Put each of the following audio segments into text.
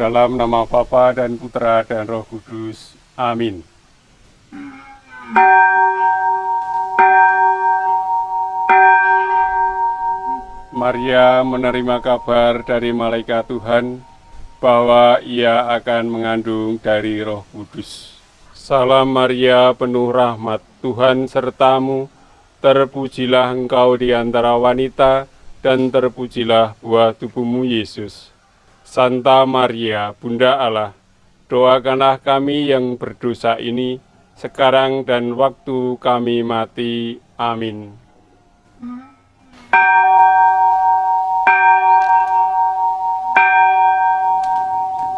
Dalam nama Bapa dan Putra dan Roh Kudus. Amin. Maria menerima kabar dari malaikat Tuhan bahwa ia akan mengandung dari Roh Kudus. Salam Maria, penuh rahmat, Tuhan sertamu. Terpujilah engkau di antara wanita, dan terpujilah buah tubuhmu Yesus. Santa Maria, Bunda Allah, doakanlah kami yang berdosa ini, sekarang dan waktu kami mati. Amin.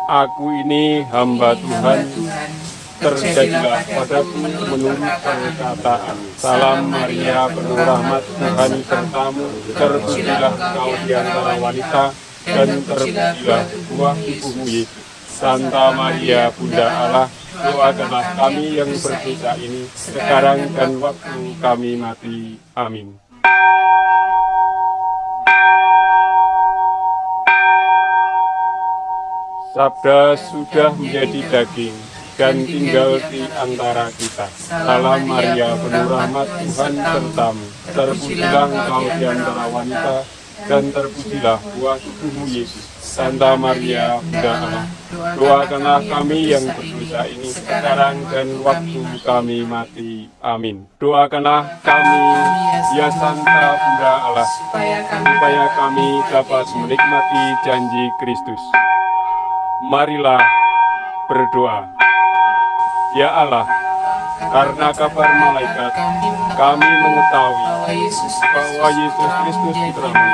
Aku ini hamba Tuhan, terjadilah padaku menurut perkataan. Salam Maria, penuh rahmat Tuhan sertamu, terpujilah kau di antara wanita, dan terpujilah buah tubuhmu Yesus. Santa Maria, Bunda Allah, doakanlah kami yang berdosa ini, sekarang dan waktu kami mati. Amin. Sabda sudah menjadi daging dan tinggal di antara kita. Salam Maria, penuh rahmat Tuhan sertamu. Terpujilah engkau di antara wanita, dan terpujilah buah tubuhmu Yesus. Santa Maria, Bunda Allah, doakanlah kami yang berdosa ini sekarang dan waktu kami mati. Amin. Doakanlah kami, ya Santa Bunda Allah, supaya kami dapat menikmati janji Kristus. Marilah berdoa. Ya Allah, karena kabar malaikat, kami mengetahui bahwa Yesus Kristus Putramu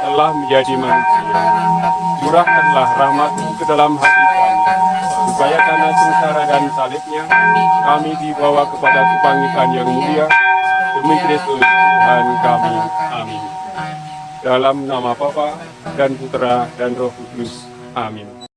telah menjadi manusia. Curahkanlah rahmatmu ke dalam hati kami, supaya karena sengsara dan salibnya, kami dibawa kepada kebangkitan yang mulia, demi Kristus Tuhan kami. Amin. Dalam nama Bapa dan Putra dan Roh Kudus. Amin.